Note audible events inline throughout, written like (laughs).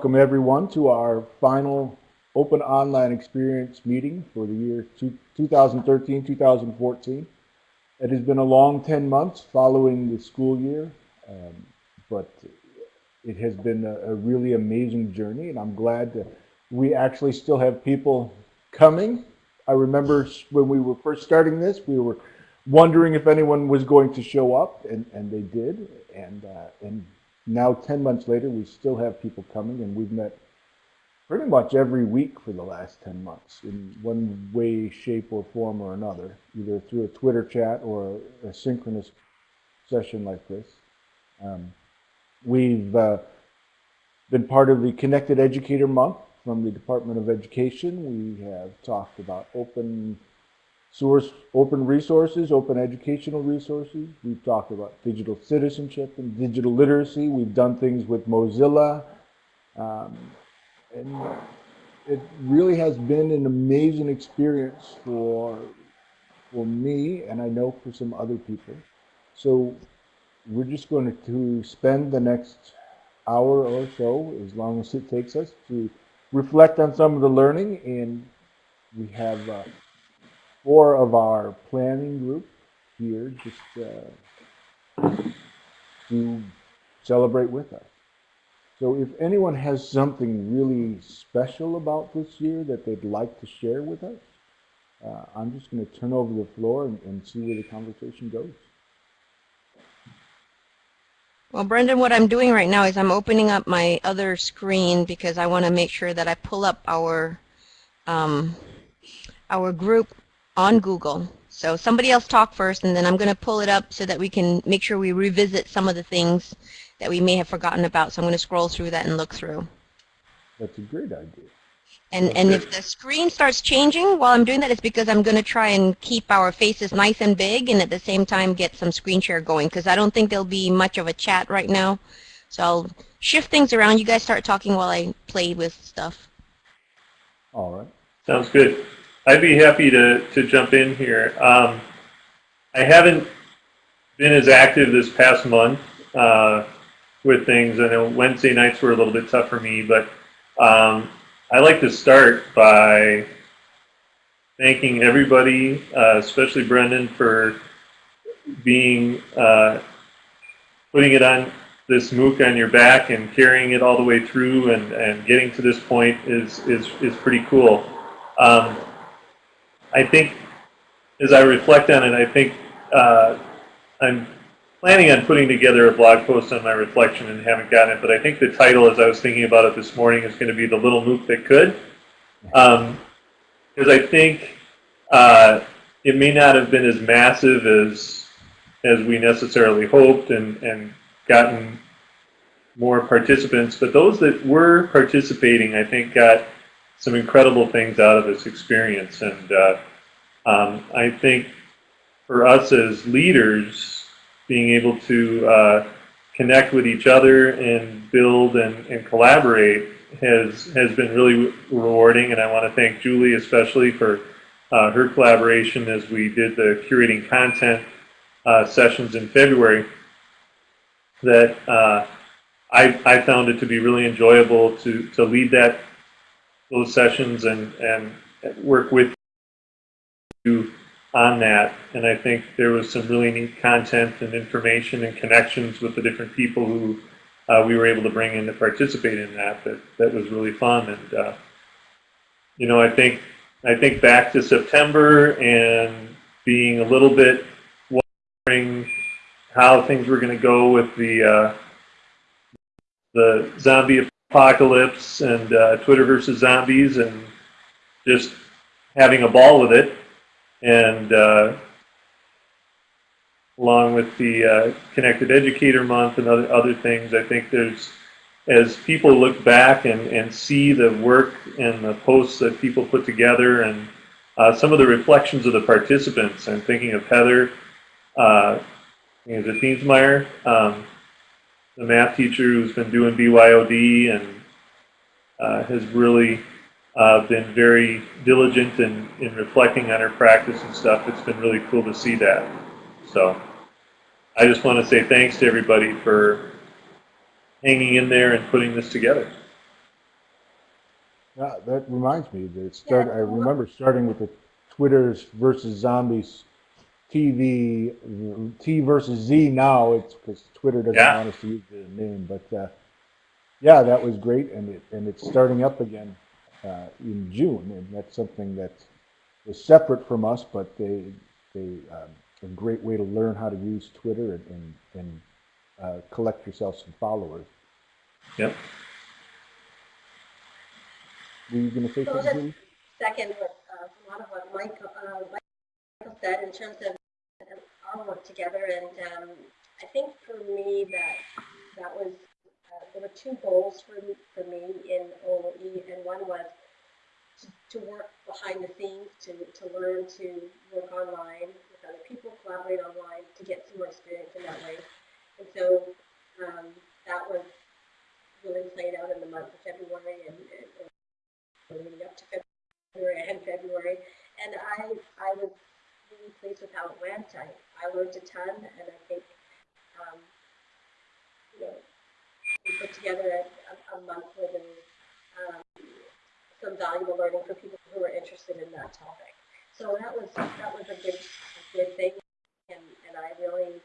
welcome everyone to our final open online experience meeting for the year 2013-2014. It has been a long 10 months following the school year, um, but it has been a, a, really amazing journey and I'm glad that we actually still have people coming. I remember when we were first starting this, we were wondering if anyone was going to show up and, and they did. And, uh, and now 10 months later, we still have people coming and we've met pretty much every week for the last 10 months in one way, shape, or form or another, either through a Twitter chat or a, synchronous session like this. Um, we've uh, been part of the Connected Educator Month from the Department of Education. We have talked about open source open resources, open educational resources. We've talked about digital citizenship and digital literacy. We've done things with Mozilla. Um, and it really has been an amazing experience for, for me, and I know for some other people. So we're just going to spend the next hour or so, as long as it takes us, to reflect on some of the learning. And we have uh, four of our planning group here just uh, to celebrate with us. So if anyone has something really special about this year that they'd like to share with us, uh, I'm just going to turn over the floor and, and see where the conversation goes. Well, Brendan, what I'm doing right now is I'm opening up my other screen because I want to make sure that I pull up our um, our group on Google. So somebody else talk first, and then I'm going to pull it up so that we can make sure we revisit some of the things that we may have forgotten about. So I'm going to scroll through that and look through. That's a great idea. And, and if the screen starts changing while I'm doing that, it's because I'm going to try and keep our faces nice and big and at the same time get some screen share going because I don't think there'll be much of a chat right now. So I'll shift things around. You guys start talking while I play with stuff. All right. Sounds good. I'd be happy to, to jump in here. Um, I haven't been as active this past month uh, with things. I know Wednesday nights were a little bit tough for me, but um, I like to start by thanking everybody, uh, especially Brendan, for being uh, putting it on this MOOC on your back and carrying it all the way through and, and getting to this point is, is, is pretty cool. Um, I think as I reflect on it, I think uh, I'm planning on putting together a blog post on my reflection and haven't gotten it, but I think the title, as I was thinking about it this morning, is going to be The Little MOOC That Could. Because um, I think uh, it may not have been as massive as as we necessarily hoped and, and gotten more participants, but those that were participating, I think, got some incredible things out of this experience. And uh, um, I think for us as leaders, being able to uh, connect with each other and build and, and collaborate has has been really rewarding. And I want to thank Julie especially for uh, her collaboration as we did the curating content uh, sessions in February. That uh, I, I found it to be really enjoyable to, to lead that those sessions and, and work with you on that. And I think there was some really neat content and information and connections with the different people who uh, we were able to bring in to participate in that. That, that was really fun. And, uh, you know, I think, I think back to September and being a little bit wondering how things were going to go with the, uh, the zombie apocalypse and uh, Twitter versus zombies and just having a ball with it. And uh, along with the uh, Connected Educator Month and other, other things, I think there's, as people look back and, and see the work and the posts that people put together and uh, some of the reflections of the participants, I'm thinking of Heather, uh, is it um, the math teacher who's been doing BYOD and uh, has really uh, been very diligent in, in reflecting on her practice and stuff. It's been really cool to see that. So I just want to say thanks to everybody for hanging in there and putting this together. Yeah, that reminds me, that it start, I remember starting with the Twitters versus zombies TV, T versus Z now, it's because Twitter doesn't Yeah. want us to use the name, but, uh, yeah, that was great, and it, and it's starting up again, uh, in June, and that's something that was separate from us, but they, they, um, a great way to learn how to use Twitter and, and, and, uh, collect yourself some followers. Yep. Were you gonna say So something? second what, uh, a lot of what Mike, uh, Michael said in terms of our work together, and um, I think for me that that was uh, there were two goals for me, for me in OE, and one was to, to work behind the scenes, to, to learn to work online with other people, collaborate online, to get some more experience in that way. And so um, that was really played out in the month of February and, and, and leading up to February and February. And I, I was pleased with how it went. I, I learned a ton, and I think, um, you know, we put together a, a, month was um, some valuable learning for people who were interested in that topic. So that was that was a good a good thing, and, and I really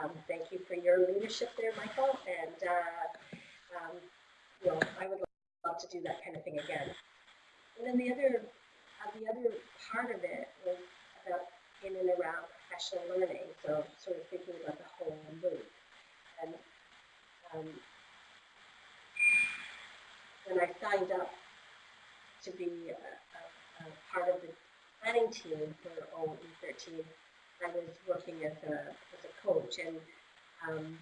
um, thank you for your leadership there, Michael. And uh, um, you know, I would love to do that kind of thing again. And then the other, uh, the other part of it was about in and around professional learning. So sort of thinking about the whole loop. And um, when I signed up to be a, a, a part of the planning team for OE13, I was working as a, as a coach, and um,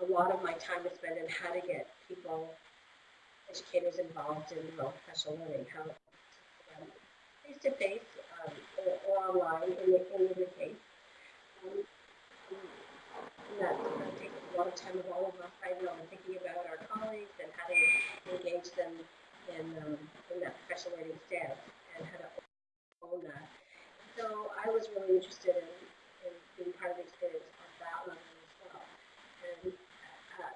a lot of my time was spent in how to get people, educators involved in develop professional learning, how um, or, or online in, the, in. Um, and that uh, takes a lot of time of all of us. I know, and thinking about our colleagues and how to engage them in, um, in that professional learning stance and how to own that. So I was really interested in, in being part of the experience on that level as well. And uh,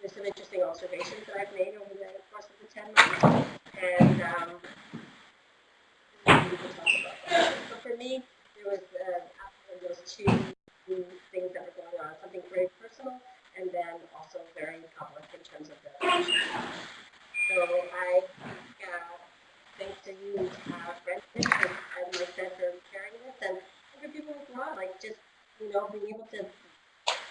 there's some interesting observations that I've made over the course of the 10 months. And um, we can talk about that. So for me, there was uh, absolutely those two things that were going on, something very personal and then also very public in terms of the So I uh, thanks to you, uh, Brendan, and, and my for carrying this, and other people as well, like just, you know, being able to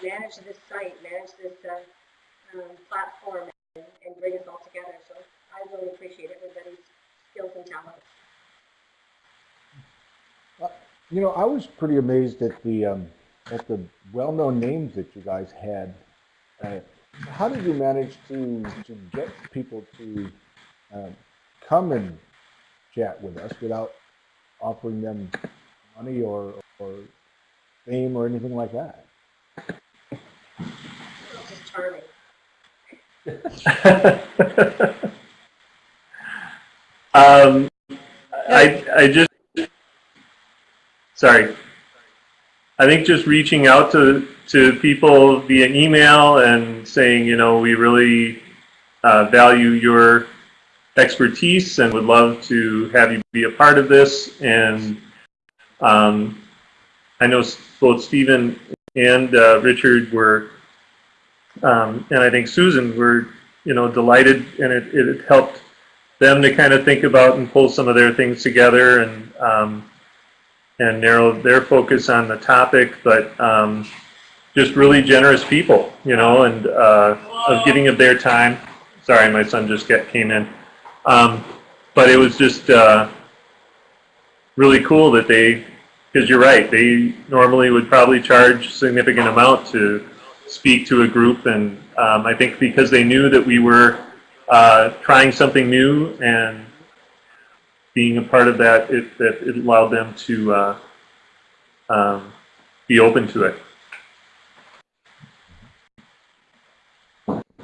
manage this site, manage this uh, um, platform, and, and bring us all together. So I really appreciate everybody's skills and talents. You know, I was pretty amazed at the um, at the well-known names that you guys had. Uh, how did you manage to to get people to um, come and chat with us without offering them money or or fame or anything like that? (laughs) Um, I, I just, sorry. I think just reaching out to, to people via email and saying, you know, we really uh, value your expertise and would love to have you be a part of this. And um, I know both Stephen and uh, Richard were, um, and I think Susan were, you know, delighted, and it, it helped them to kind of think about and pull some of their things together and um, and narrow their focus on the topic, but um, just really generous people, you know, and uh, of giving of their time. Sorry, my son just get, came in. Um, but it was just uh, really cool that they, because you're right, they normally would probably charge significant amount to speak to a group, and um, I think because they knew that we were uh, trying something new and being a part of that, it, that it allowed them to uh, um, be open to it.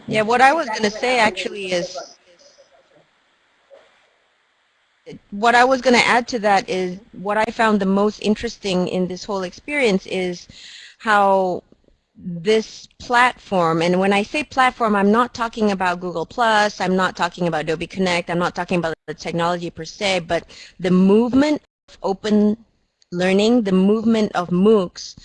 Yeah, what I was going to say actually is, what I was going to add to that is what I found the most interesting in this whole experience is how this platform, and when I say platform, I'm not talking about Google Plus, I'm not talking about Adobe Connect, I'm not talking about the technology per se, but the movement of open learning, the movement of MOOCs,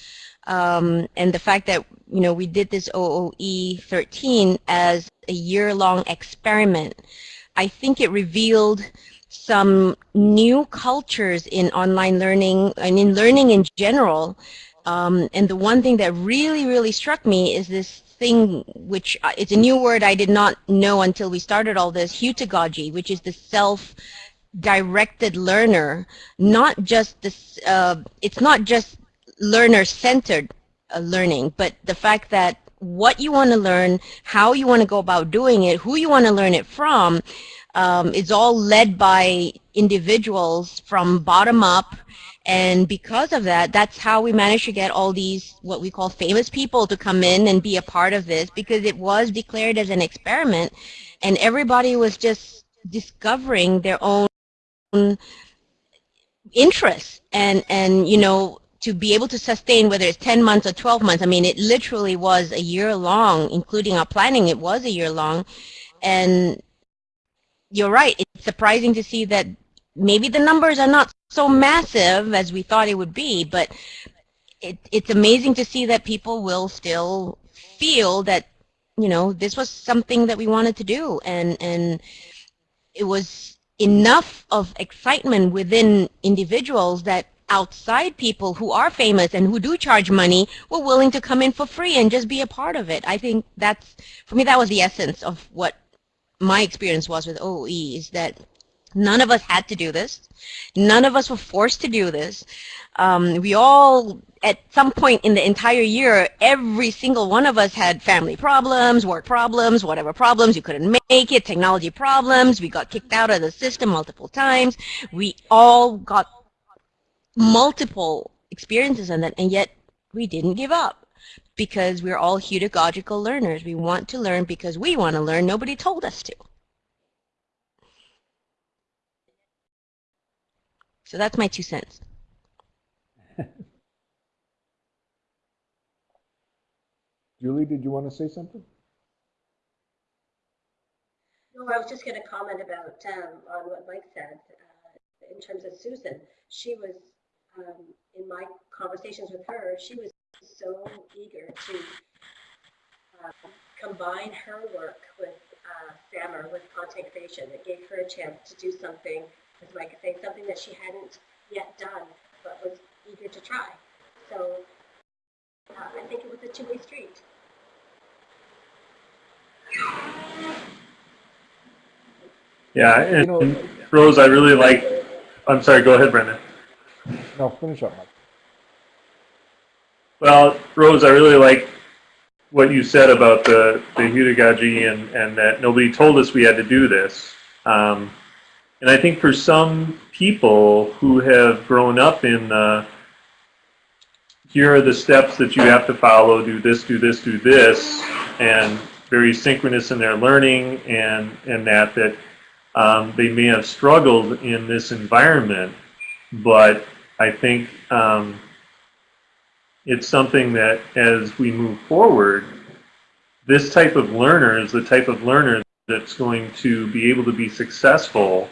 um, and the fact that you know we did this OOE 13 as a year-long experiment, I think it revealed some new cultures in online learning and in learning in general. Um, and the one thing that really, really struck me is this thing, which uh, it's a new word I did not know until we started all this, heutagogy, which is the self-directed learner, not just this, uh, it's not just learner-centered uh, learning, but the fact that what you want to learn, how you want to go about doing it, who you want to learn it from, um, it's all led by individuals from bottom up and because of that, that's how we managed to get all these, what we call famous people to come in and be a part of this because it was declared as an experiment and everybody was just discovering their own interests and, and, you know, to be able to sustain whether it's 10 months or 12 months, I mean, it literally was a year long, including our planning, it was a year long. And you're right. It's surprising to see that maybe the numbers are not so massive as we thought it would be, but it, it's amazing to see that people will still feel that, you know, this was something that we wanted to do. And, and it was enough of excitement within individuals that outside people who are famous and who do charge money were willing to come in for free and just be a part of it. I think that's, for me, that was the essence of what my experience was with OE is that none of us had to do this. None of us were forced to do this. Um, we all, at some point in the entire year, every single one of us had family problems, work problems, whatever problems. You couldn't make it, technology problems. We got kicked out of the system multiple times. We all got multiple experiences in that, and yet we didn't give up because we're all heutagogical learners. We want to learn because we want to learn. Nobody told us to. So that's my two cents. (laughs) Julie, did you want to say something? No, I was just going to comment about um, on what Mike said uh, in terms of Susan. She was um, in my conversations with her. She was so eager to uh, combine her work with uh, SAMR, with content creation. It gave her a chance to do something, as Mike saying, something that she hadn't yet done, but was eager to try. So uh, I think it was a two-way street. Yeah, and, You know- and Rose, I really like, I'm sorry, go ahead, Brendan. No, finish up, Mike. Well, Rose, I really like what you said about the, the heutagogy and, and that nobody told us we had to do this. Um, and I think for some people who have grown up in the, here are the steps that you have to follow, do this, do this, do this, and very synchronous in their learning and, and that, that um, they may have struggled in this environment, but I think um, it's something that as we move forward, this type of learner is the type of learner that's going to be able to be successful,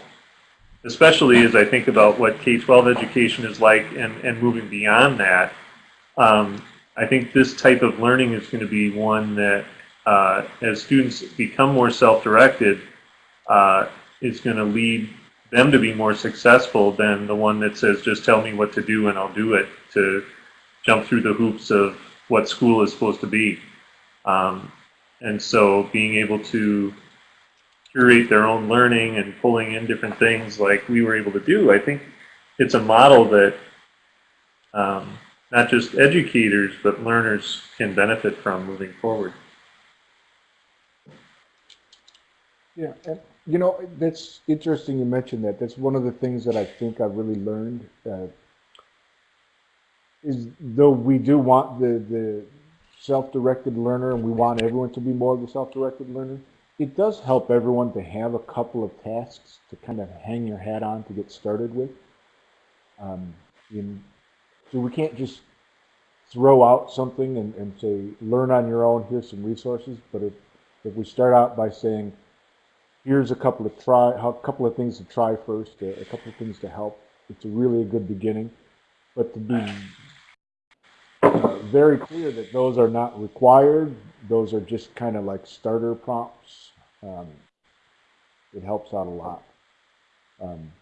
especially as I think about what K-12 education is like and, and moving beyond that. Um, I think this type of learning is going to be one that uh, as students become more self-directed, uh, is going to lead them to be more successful than the one that says, just tell me what to do and I'll do it, to jump through the hoops of what school is supposed to be. Um, and so being able to curate their own learning and pulling in different things like we were able to do, I think it's a model that um, not just educators, but learners can benefit from moving forward. Yeah, and you know, that's interesting you mentioned that. That's one of the things that I think I've really learned. Uh, is though we do want the, the self-directed learner and we want everyone to be more of the self-directed learner, it does help everyone to have a couple of tasks to kind of hang your hat on to get started with. Um, in, so we can't just throw out something and, and say, learn on your own, here's some resources. But if, if we start out by saying, here's a couple of try, a couple of things to try first, a, a couple of things to help, it's a really a good beginning. But to be uh, very clear that those are not required, those are just kind of like starter prompts. Um, it helps out a lot. Um,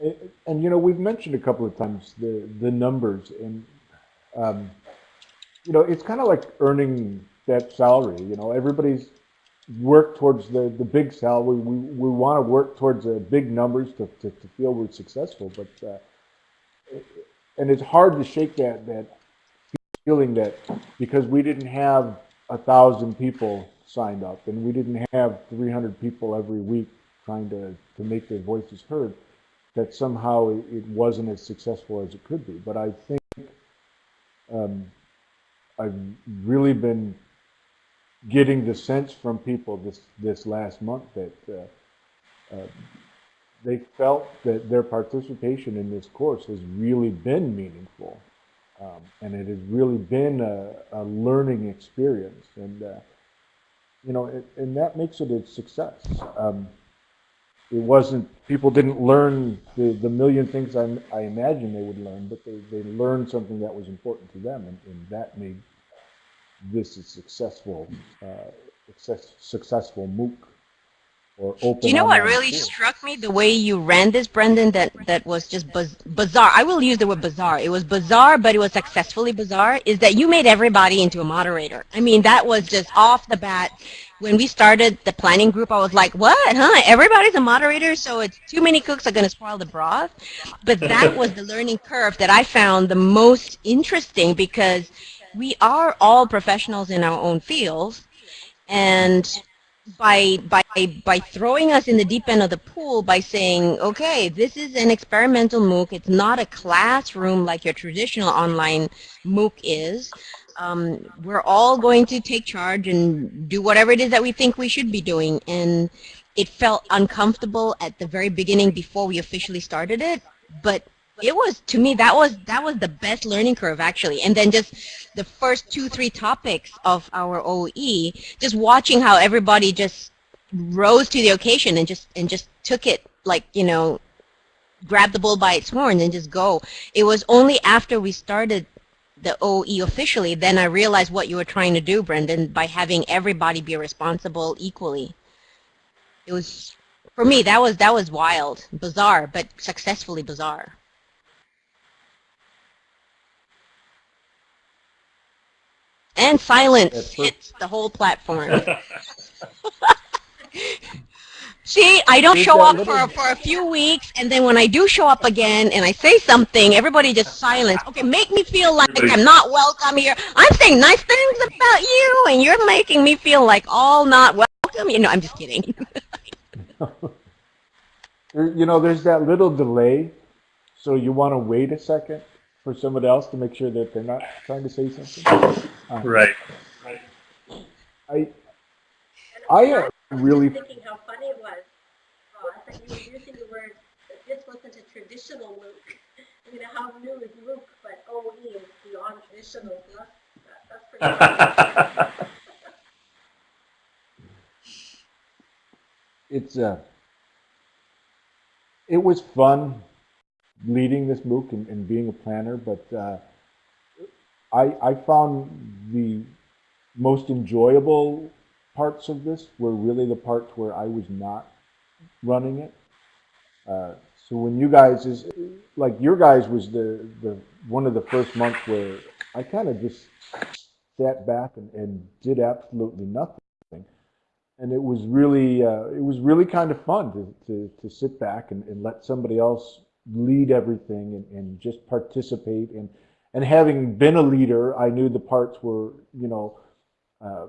and, and, you know, we've mentioned a couple of times the the numbers, and um, you know, it's kind of like earning that salary. You know, everybody's worked towards the the big salary. We we want to work towards the big numbers to, to, to feel we're successful, but uh, and it's hard to shake that that feeling that because we didn't have a thousand people signed up and we didn't have 300 people every week trying to, to make their voices heard, that somehow it, it wasn't as successful as it could be. But I think um, I've really been getting the sense from people this, this last month that uh, uh, they felt that their participation in this course has really been meaningful. Um, and it has really been a, a learning experience. And, uh, you know, it, and that makes it a success. Um, it wasn't, people didn't learn the, the million things I, I imagined they would learn, but they, they learned something that was important to them. And, and that made this a successful, uh, success, successful MOOC you know what really struck me? The way you ran this, Brendan, that, that was just bizarre. I will use the word bizarre. It was bizarre, but it was successfully bizarre, is that you made everybody into a moderator. I mean, that was just off the bat. When we started the planning group, I was like, what, huh? Everybody's a moderator, so it's too many cooks are going to spoil the broth. But that (laughs) was the learning curve that I found the most interesting because we are all professionals in our own fields. And by by by throwing us in the deep end of the pool by saying, okay, this is an experimental MOOC. It's not a classroom like your traditional online MOOC is. Um, we're all going to take charge and do whatever it is that we think we should be doing. And it felt uncomfortable at the very beginning before we officially started it, but it was to me that was that was the best learning curve actually. And then just the first two three topics of our OE just watching how everybody just rose to the occasion and just and just took it like you know grab the bull by its horns and just go. It was only after we started the OE officially then I realized what you were trying to do Brendan by having everybody be responsible equally. It was for me that was that was wild. Bizarre but successfully bizarre And silence hits the whole platform. (laughs) See, I don't show up for, for a few weeks, and then when I do show up again and I say something, everybody just silence. Okay, make me feel like I'm not welcome here. I'm saying nice things about you, and you're making me feel like all not welcome. You know, I'm just kidding. (laughs) You know, there's that little delay, so you want to wait a second for somebody else to make sure that they're not trying to say something. Right. right. I, And I uh, was really, thinking how funny it was, Ross, that you were using the word that this wasn't a traditional MOOC. (laughs) You know, how new is MOOC, but OE is beyond traditional. So that's, that, that's pretty funny. (laughs) it's uh, it was fun leading this MOOC and, and being a planner, but uh, I, I found the most enjoyable parts of this were really the parts where I was not running it. Uh, so when you guys is like your guys was the the one of the first months where I kind of just sat back and, and did absolutely nothing and it was really uh, it was really kind of fun to, to, to sit back and, and let somebody else lead everything and, and just participate and and having been a leader I knew the parts were you know uh,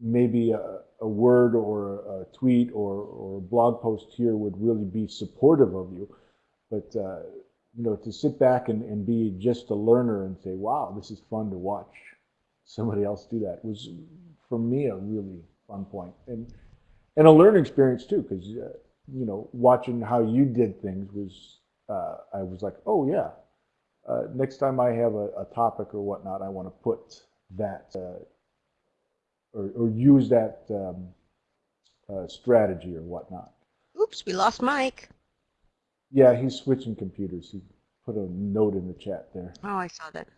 maybe a, a word or a tweet or, or a blog post here would really be supportive of you. But uh, you know to sit back and, and be just a learner and say wow this is fun to watch somebody else do that was for me a really fun point. And and a learning experience too because uh, you know watching how you did things was uh, I was like oh yeah uh, next time I have a, a topic or whatnot, I want to put that uh, or, or use that um, uh, strategy or whatnot. Oops, we lost Mike. Yeah, he's switching computers. He put a note in the chat there. Oh, I saw that.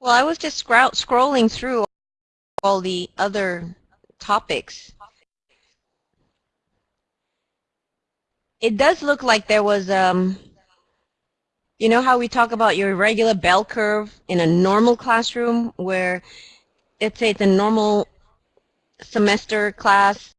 Well, I was just scrolling through all the other topics. It does look like there was, um, you know how we talk about your regular bell curve in a normal classroom where, let's say it's a normal semester class,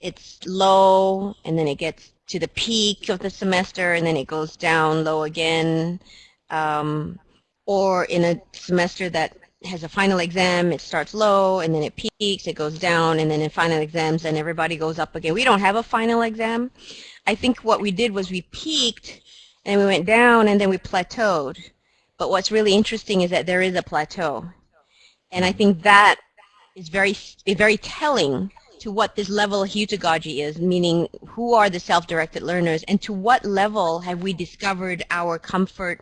it's low and then it gets to the peak of the semester and then it goes down low again. Um, or in a semester that has a final exam, it starts low and then it peaks, it goes down, and then in final exams, then everybody goes up again. We don't have a final exam. I think what we did was we peaked and we went down and then we plateaued. But what's really interesting is that there is a plateau. And I think that is very, very telling to what this level of heutagogy is, meaning who are the self-directed learners and to what level have we discovered our comfort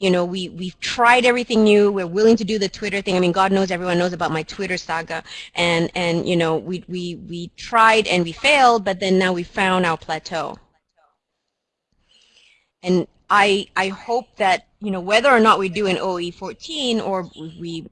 you know, we, we've tried everything new. We're willing to do the Twitter thing. I mean, God knows everyone knows about my Twitter saga. And, and you know, we, we, we tried and we failed, but then now we found our plateau. And I, I hope that, you know, whether or not we do an OE 14 or we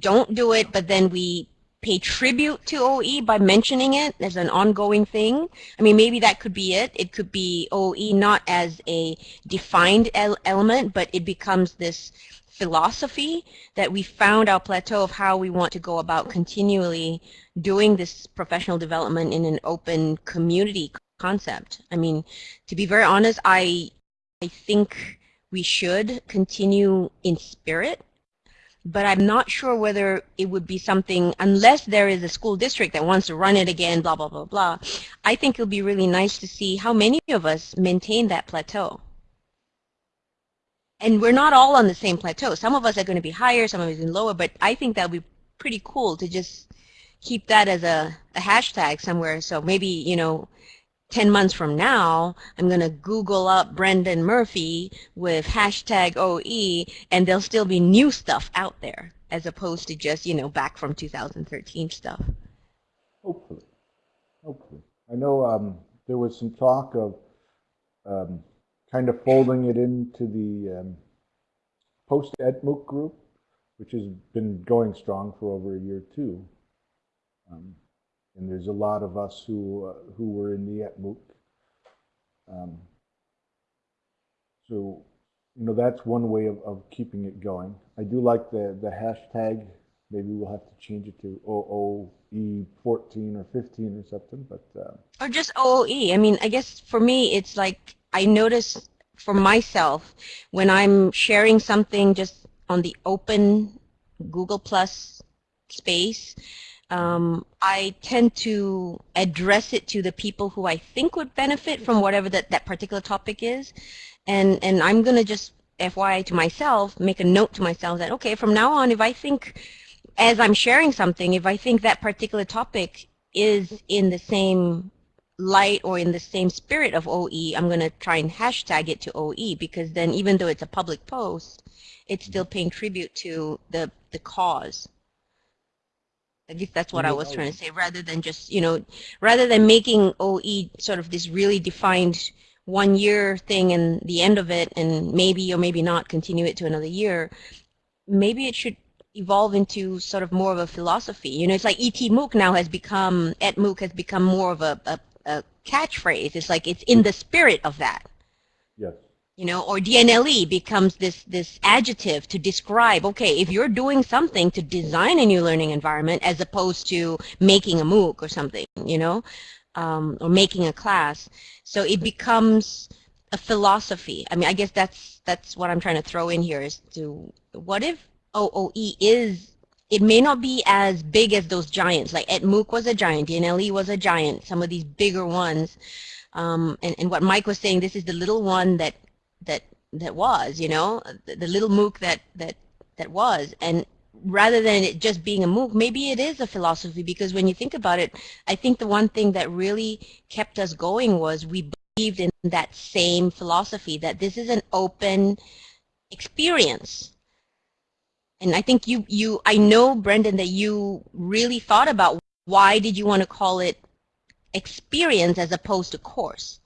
don't do it, but then we pay tribute to OE by mentioning it as an ongoing thing. I mean, maybe that could be it. It could be OE not as a defined el element, but it becomes this philosophy that we found our plateau of how we want to go about continually doing this professional development in an open community concept. I mean, to be very honest, I, I think we should continue in spirit but I'm not sure whether it would be something, unless there is a school district that wants to run it again, blah, blah, blah, blah. I think it would be really nice to see how many of us maintain that plateau. And we're not all on the same plateau. Some of us are going to be higher, some of us are lower, but I think that would be pretty cool to just keep that as a, a hashtag somewhere. So maybe, you know, 10 months from now, I'm going to Google up Brendan Murphy with hashtag OE, and there'll still be new stuff out there, as opposed to just, you know, back from 2013 stuff. Hopefully. Hopefully. I know um, there was some talk of um, kind of folding it into the um, post-ETMOOC group, which has been going strong for over a year, too. Um, and there's a lot of us who uh, who were in the ETMOOC. Um, so, you know, that's one way of, of keeping it going. I do like the, the hashtag. Maybe we'll have to change it to OOE14 or 15 or something, but... Uh, or just OOE. I mean, I guess for me, it's like I notice for myself when I'm sharing something just on the open Google Plus space, um, I tend to address it to the people who I think would benefit from whatever that, that particular topic is. And, and I'm going to just, FYI to myself, make a note to myself that, okay, from now on, if I think, as I'm sharing something, if I think that particular topic is in the same light or in the same spirit of OE, I'm going to try and hashtag it to OE because then even though it's a public post, it's still paying tribute to the, the cause. I guess that's what I was trying to say, rather than just, you know, rather than making OE sort of this really defined one year thing and the end of it and maybe or maybe not continue it to another year, maybe it should evolve into sort of more of a philosophy. You know, it's like ET MOOC now has become, ET MOOC has become more of a, a, a catchphrase. It's like it's in the spirit of that. Yes you know, or DNLE becomes this, this adjective to describe, okay, if you're doing something to design a new learning environment as opposed to making a MOOC or something, you know, um, or making a class. So it becomes a philosophy. I mean, I guess that's, that's what I'm trying to throw in here is to, what if OOE is, it may not be as big as those giants, like ETMOOC was a giant, DNLE was a giant, some of these bigger ones, um, and, and what Mike was saying, this is the little one that that that was, you know, the, the little MOOC that that that was, and rather than it just being a MOOC, maybe it is a philosophy because when you think about it, I think the one thing that really kept us going was we believed in that same philosophy that this is an open experience. And I think you, you, I know, Brendan, that you really thought about why did you want to call it experience as opposed to course?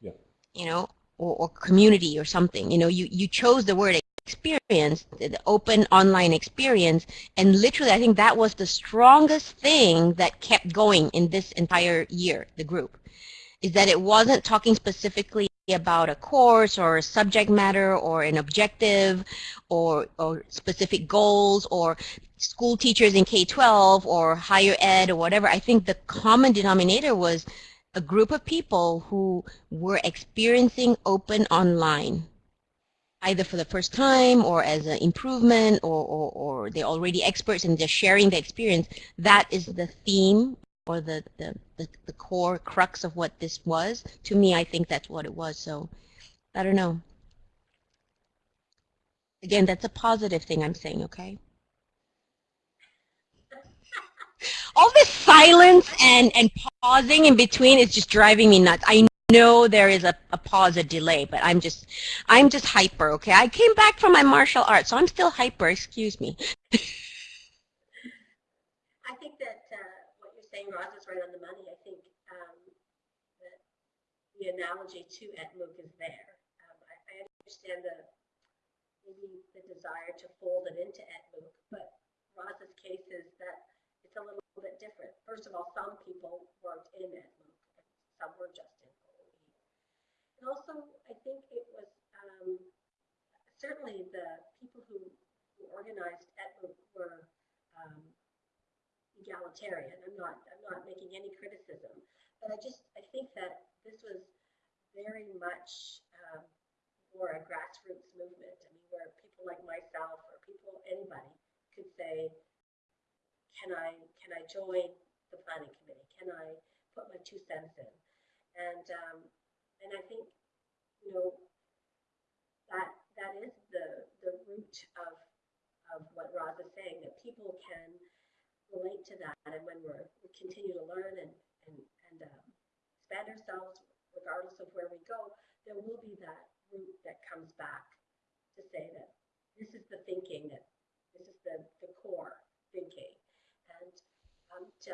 Yeah. You know, or, or community or something. You know, you, you chose the word experience, the open online experience, and literally I think that was the strongest thing that kept going in this entire year, the group, is that it wasn't talking specifically about a course or a subject matter or an objective or, or specific goals or school teachers in K-12 or higher ed or whatever. I think the common denominator was a group of people who were experiencing open online either for the first time or as an improvement or, or, or they're already experts and they're sharing the experience, that is the theme or the, the, the, the, core crux of what this was. To me, I think that's what it was. So I don't know. Again, that's a positive thing I'm saying, okay? (laughs) All this silence and, and pausing in between is just driving me nuts. I know there is a, a pause, a delay, but I'm just, I'm just hyper, okay? I came back from my martial arts, so I'm still hyper, excuse me. (laughs) I think that uh, what you're saying, Roz, is right on the money. I think um, that the analogy to ETMOOC is there. Um, I, I understand the maybe the desire to fold it into ETMOOC, but Roz's case is that it's a little bit different. First of all, some people weren't in ETMOOC, some were just in and also, I think it was um, certainly the people who, who organized ETMOOC were um, I'm not, I'm not making any criticism, but I just, I think that this was very much um, more a grassroots movement. I mean, where people like myself or people, anybody could say, can I, can I join the planning committee? Can I put my two cents in? And um, and I think, you know, that that is the the root of of what Roz is saying, that people can relate to that, and when we're we continue to learn and and and um, expand ourselves, regardless of where we go, there will be that root that comes back to say that this is the thinking that this is the the core thinking, and um, to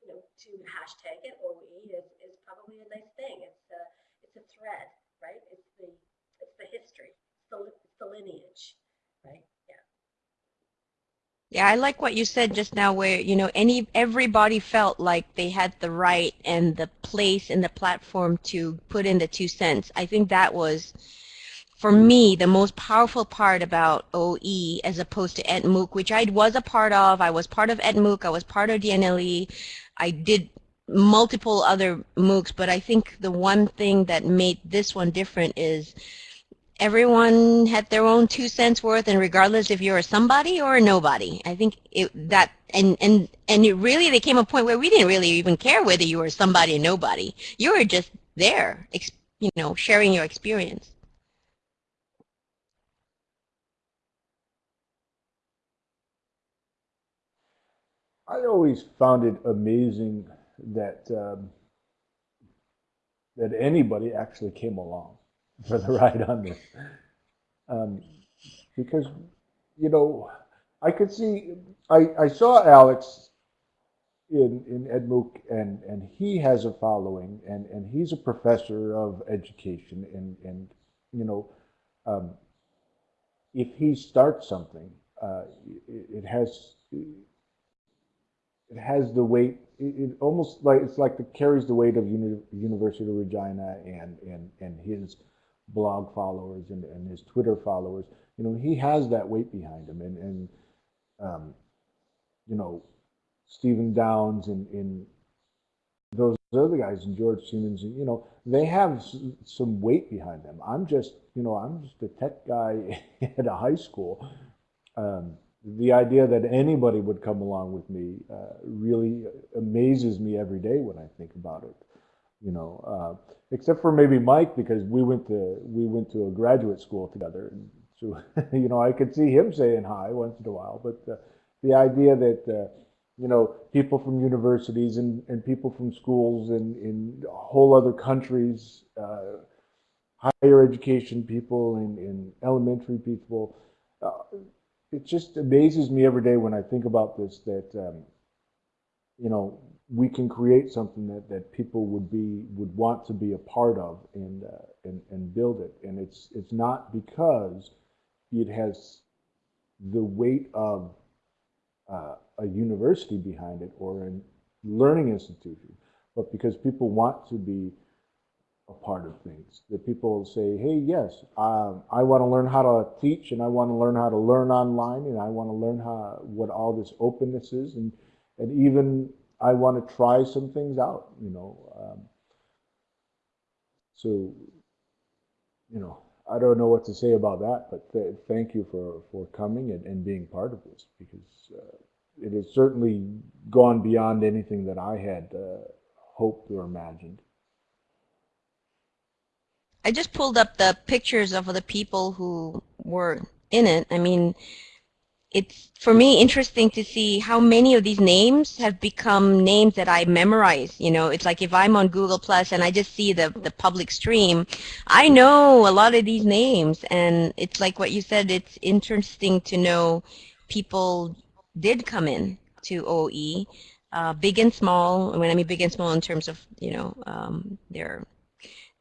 you know to hashtag it OE is is probably a nice thing. It's uh, it's a thread, right? It's the it's the history, it's the, it's the lineage. Yeah, I like what you said just now where, you know, any everybody felt like they had the right and the place and the platform to put in the two cents. I think that was for me the most powerful part about OE as opposed to ETMOOC, which I was a part of. I was part of ETMOOC, I was part of DNLE. I did multiple other MOOCs, but I think the one thing that made this one different is everyone had their own two cents worth, and regardless if you're a somebody or a nobody, I think it, that and and and it really there came a point where we didn't really even care whether you were somebody or nobody. You were just there, you know, sharing your experience. I always found it amazing that um, that anybody actually came along for the ride on this, um, because you know I could see I, I saw Alec in in ETMOOC and and he has a following and and he's a professor of education and and you know um, if he starts something uh, it, it has it has the weight. It, it, almost like it's like it carries the weight of Uni, University of Regina and and and his blog followers and, and his Twitter followers. You know, he has that weight behind him, and and um, you know, Stephen Downes and, and those other guys and George Siemens, you know, they have some weight behind them. I'm just, you know, I'm just a tech guy (laughs) at a high school. Um, the idea that anybody would come along with me uh, really amazes me every day when I think about it. You know, uh, except for maybe Mike because we went to we went to a graduate school together, and so (laughs) you know I could see him saying hi once in a while. But uh, the idea that, uh, you know, people from universities and, and people from schools and in whole other countries, uh, higher education people and, and elementary people, uh, it just amazes me every day when I think about this that, um, you know, we can create something that, that people would be would want to be a part of and uh, and and build it. And it's it's not because it has the weight of uh, a university behind it or a learning institution, but because people want to be a part of things. That people say, hey, yes, um, I want to learn how to teach and I want to learn how to learn online and I want to learn how what all this openness is and and even I want to try some things out, you know. Um, so, you know, I don't know what to say about that, but th thank you for, for coming and, and being part of this because uh, it has certainly gone beyond anything that I had uh, hoped or imagined. I just pulled up the pictures of the people who were in it. I mean, it's for me interesting to see how many of these names have become names that I memorize. You know, it's like if I'm on Google Plus and I just see the the public stream, I know a lot of these names, and it's like what you said. It's interesting to know people did come in to OE, uh, big and small. When I mean big and small in terms of you know um, their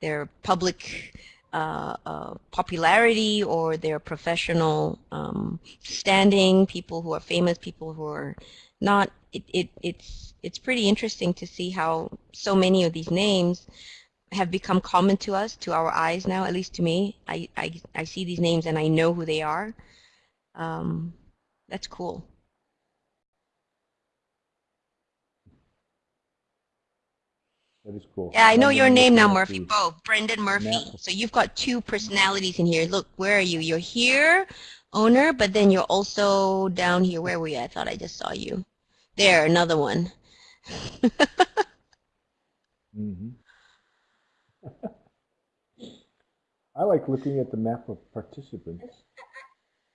their public uh, uh, popularity or their professional um, standing, people who are famous, people who are not. It, it, it's, it's pretty interesting to see how so many of these names have become common to us, to our eyes now, at least to me. I, I, I see these names and I know who they are. Um, that's cool. That is cool. Yeah, I know your name now, Murphy. Bo, Brendan Murphy. So you've got two personalities in here. Look, where are you? You're here, owner, but then you're also down here. Where were you? I thought I just saw you. There, another one. Mhm. (laughs) I like looking at the map of participants.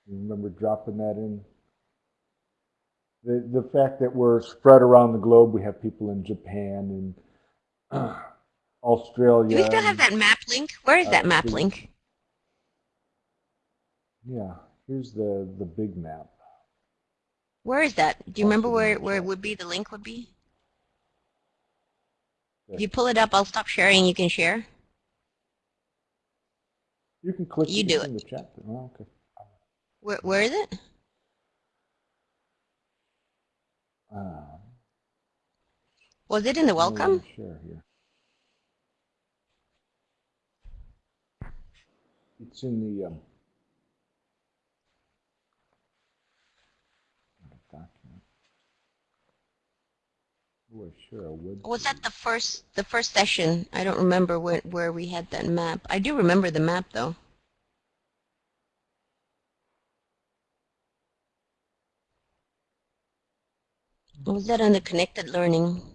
You Remember dropping that in? The, the fact that we're spread around the globe, we have people in Japan and Australia. Do we still have that map link? Where is Uh, that map link? Yeah, here's the, the big map. Where is that? Do you remember it where, where it would be, the link would be? If you pull it up, I'll stop sharing. You can share. You can click You do in the chat. Oh, okay. Where, where is it? Was it in the welcome? Share here. It's in the, um, document. Oh, I share a web. Or was that the first the first session? I don't remember where where we had that map. I do remember the map though. Was that on the connected learning?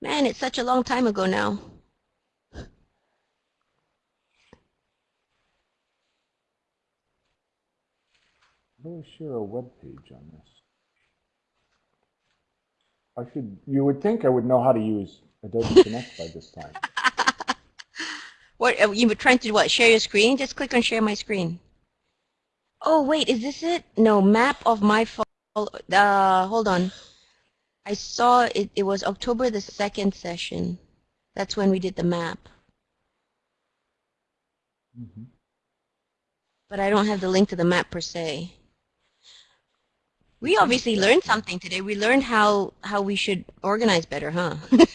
Man, it's such a long time ago now. How do I share a web page on this? I should, you would think I would know how to use Adobe (laughs) Connect by this time. (laughs) What uh, you were trying to do what? Share your screen? Just click on share my screen. Oh wait, is this it? No, map of my phone. Uh, hold on. I saw it. It was October the second session. That's when we did the map. Mhm. But I don't have the link to the map per se. We obviously learned something today. We learned how how we should organize better, huh? (laughs)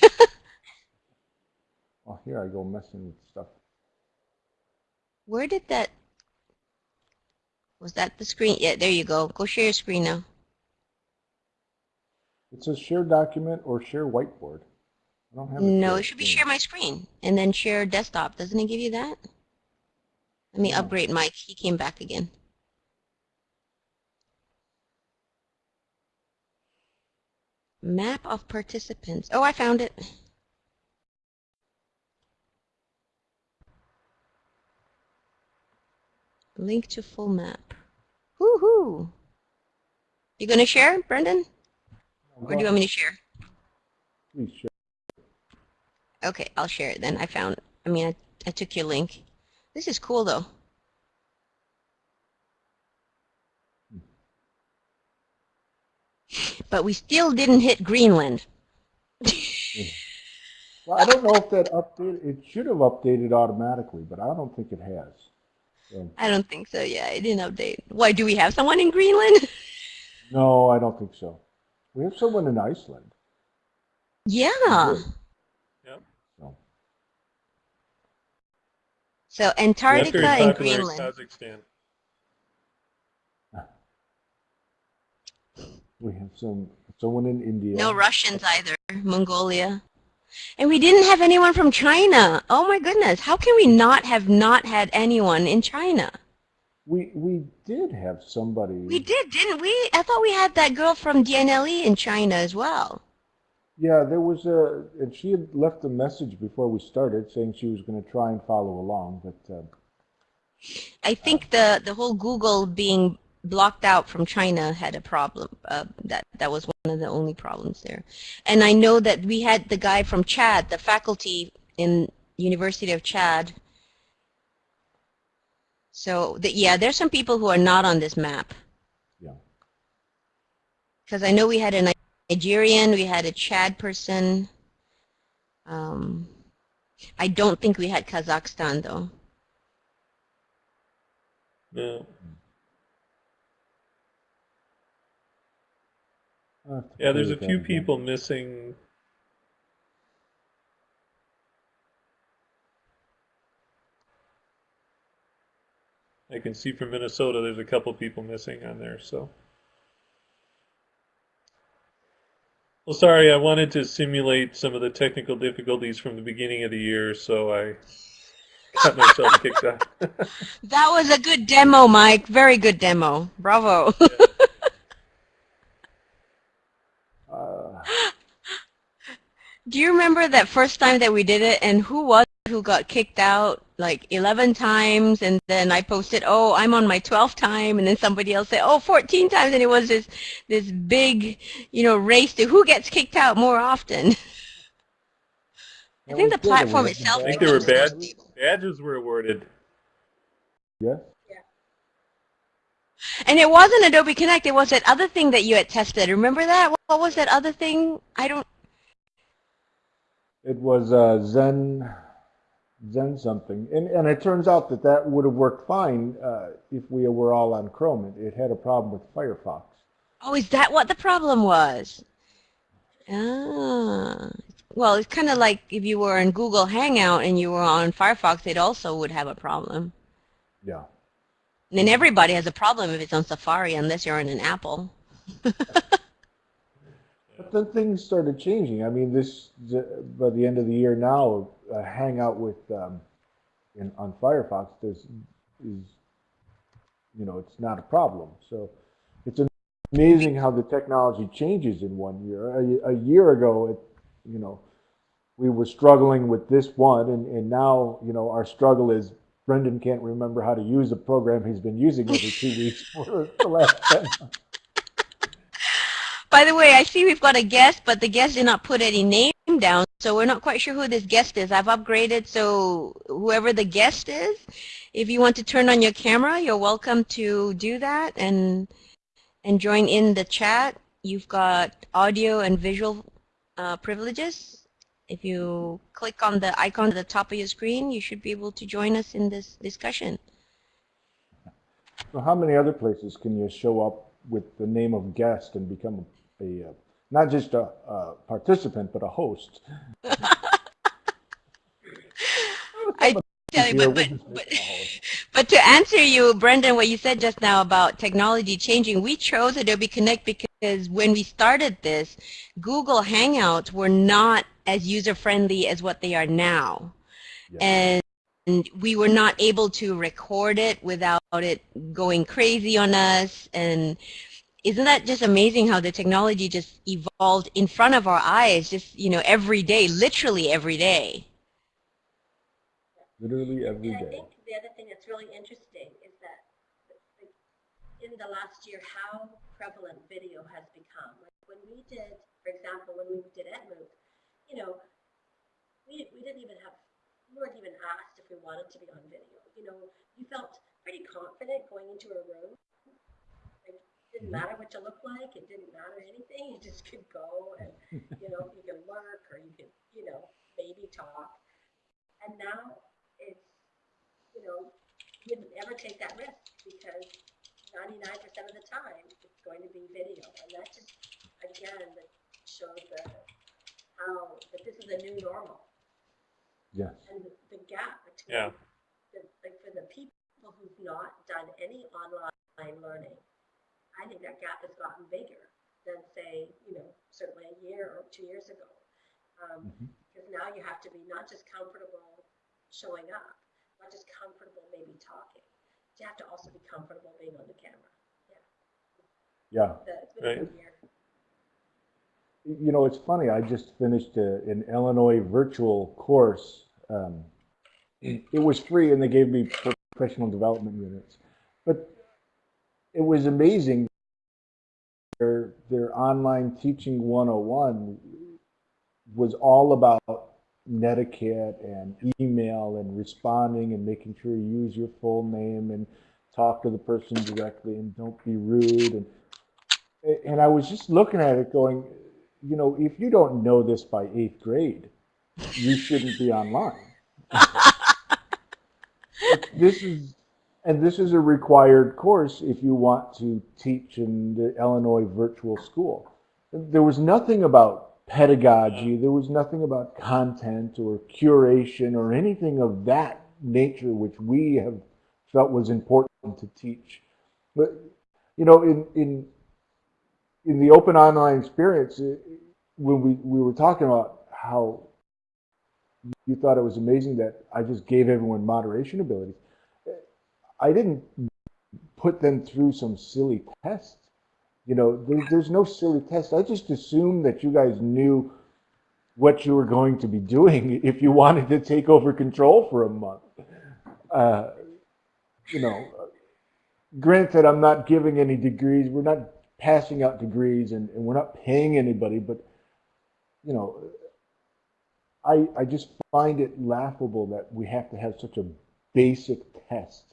Oh, here I go messing with stuff. Where did that? Was that the screen? Yeah, there you go. Go share your screen now. It says share document or share whiteboard. I don't have No, it should be share my screen and then share desktop. Doesn't it give you that? Let me upgrade Mike. He came back again. Map of participants. Oh, I found it. Link to full map. Woohoo! You gonna share, Brendan? Or do you want me to share? Please share. Okay, I'll share it then. I found, I mean, I, I took your link. This is cool though. Hmm. But we still didn't hit Greenland. (laughs) Well, I don't know if that update, it should have updated automatically, but I don't think it has. So, I don't think so. Yeah, it didn't update. Why, do we have someone in Greenland? (laughs) no, I don't think so. We have someone in Iceland. Yeah. So, So Antarctica very and Greenland. Kazakhstan. we have some someone in India. No Russians either. Mongolia. And we didn't have anyone from China. Oh my goodness. How can we not have not had anyone in China? We we did have somebody. We did, didn't we? I thought we had that girl from DNLE in China as well. Yeah, there was a, and she had left a message before we started saying she was going to try and follow along, but uh, I think the, the whole Google being blocked out from China had a problem. Uh, that that was one of the only problems there. And I know that we had the guy from Chad, the faculty in University of Chad. So the, yeah, there's some people who are not on this map. Yeah. Because I know we had a Nigerian, we had a Chad person. Um, I don't think we had Kazakhstan though. No. I'll have to Yeah, there's a few people missing. I can see from Minnesota there's a couple people missing on there, so. Well, sorry, I wanted to simulate some of the technical difficulties from the beginning of the year, so I got myself kicked out. (laughs) That was a good demo, Mike. Very good demo. Bravo. (laughs) Uh, Do you remember that first time that we did it and who was it who got kicked out like 11 times and then I posted, oh, I'm on my 12th time and then somebody else said, oh, 14 times and it was this, this big, you know, race to who gets kicked out more often. I think the platform itself I think they were bad. Badges were awarded. Yes. And it wasn't Adobe Connect, it was that other thing that you had tested. Remember that? What- What was that other thing? I don't, It was uh, Zen, Zen something, and and it turns out that that would have worked fine uh, if we were all on Chrome. It, it had a problem with Firefox. Oh, is that what the problem was? Ah. Well, it's kind of like if you were in Google Hangout and you were on Firefox, it also would have a problem. Yeah. And then everybody has a problem if it's on Safari unless you're on an Apple. (laughs) But then things started changing. I mean, this the, by the end of the year now, a Hangout with um, in, on Firefox is is you know it's not a problem. So it's amazing how the technology changes in one year. A, a year ago, it you know we were struggling with this one, and, and now you know our struggle is Brendan can't remember how to use a program he's been using every two weeks for the last ten months. By the way, I see we've got a guest, but the guest did not put any name down, so we're not quite sure who this guest is. I've upgraded, so whoever the guest is, if you want to turn on your camera, you're welcome to do that and and join in the chat. You've got audio and visual uh, privileges. If you click on the icon at the top of your screen, you should be able to join us in this discussion. So how many other places can you show up with the name of guest and become a, a uh, not just a, a participant but a host? I (laughs) but, but, but, but to answer you, Brendan, what you said just now about technology changing, we chose Adobe Connect because when we started this, Google Hangouts were not as user-friendly as what they are now. Yeah. And and we were not able to record it without it going crazy on us. And isn't that just amazing how the technology just evolved in front of our eyes, just, you know, every day, literally every day? Literally every And I think the other thing that's really interesting is that in in the last year how prevalent video has become. Like when we did, for example, when we did ETMOOC, you know, we, we didn't even have, we weren't even asked if we wanted to be on video. You know, you felt pretty confident going into a room. Like, it didn't mm-hmm. matter what you looked like. It didn't matter anything. You just could go and, (laughs) you know, you could lurk or you could, you know, maybe talk. And now it's, you know, you wouldn't ever take that risk because 99% of the time it's going to be video. And that just, again, that shows the, how, that this is a new normal. Yes. And the, the gap between, Yeah. the, like for the people who've not done any online learning, I think that gap has gotten bigger than say, you know, certainly a year or two years ago. Um, Mhm. because now you have to be not just comfortable showing up, not just comfortable maybe talking, but you have to also be comfortable being on the camera. Yeah. The- It's been a year. You know, it's funny. I just finished a, an Illinois virtual course. Um, it was free, and they gave me professional development units. But it was amazing. Their their online teaching 101 was all about netiquette and email and responding and making sure you use your full name and talk to the person directly and don't be rude and and I was just looking at it going, you know, if you don't know this by eighth grade, you shouldn't be online. (laughs) this is, and this is a required course if you want to teach in the Illinois virtual school. There was nothing about pedagogy, there was nothing about content or curation or anything of that nature which we have felt was important to teach. But, you know, in, in in the open online experience, it- when we, we were talking about how you thought it was amazing that I just gave everyone moderation abilities, I didn't put them through some silly test. You know, there, there's no silly test. I just assumed that you guys knew what you were going to be doing (laughs) if you wanted to take over control for a month. Uh, you know, granted, I'm not giving any degrees. We're not passing out degrees and, and we're not paying anybody, but you know, I I just find it laughable that we have to have such a basic test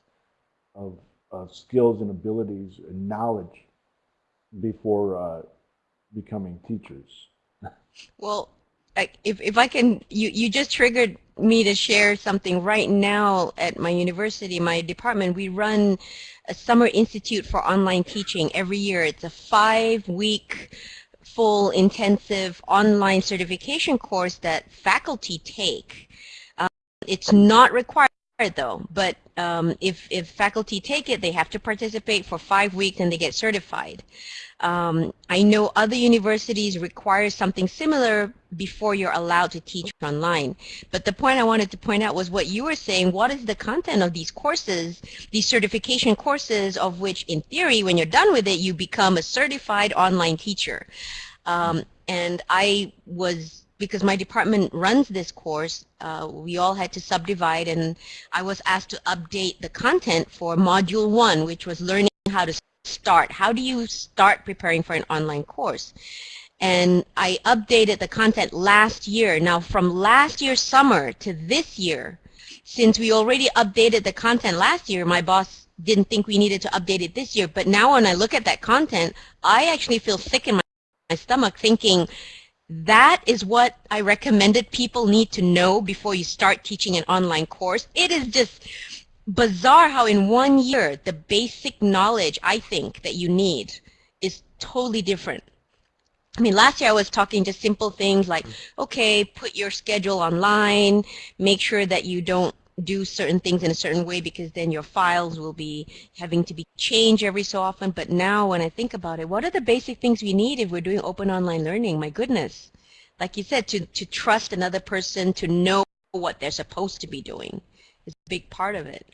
of, of skills and abilities and knowledge before uh, becoming teachers. Well, I- if, if I can, you, you just triggered me to share something right now at my university, my department. We run a summer institute for online teaching every year. It's a five week full intensive online certification course that faculty take. Um, it's not required though, but um, if, if faculty take it, they have to participate for five weeks and they get certified. Um, I know other universities require something similar before you're allowed to teach online. But the point I wanted to point out was what you were saying. What is the content of these courses, these certification courses of which, in theory, when you're done with it, you become a certified online teacher. Um, and I was, because my department runs this course, uh, we all had to subdivide and I was asked to update the content for module one, which was learning how to start? How do you start preparing for an online course? And I updated the content last year. Now from last year's summer to this year, since we already updated the content last year, my boss didn't think we needed to update it this year. But now when I look at that content, I actually feel sick in my, my stomach thinking that is what I recommended people need to know before you start teaching an online course. It is just bizarre how in one year the basic knowledge I think that you need is totally different. I mean, last year I was talking just simple things like, okay, put your schedule online, make sure that you don't do certain things in a certain way because then your files will be having to be changed every so often. But now when I think about it, what are the basic things we need if we're doing open online learning? My goodness. Like you said, to, to trust another person, to know what they're supposed to be doing is a big part of it.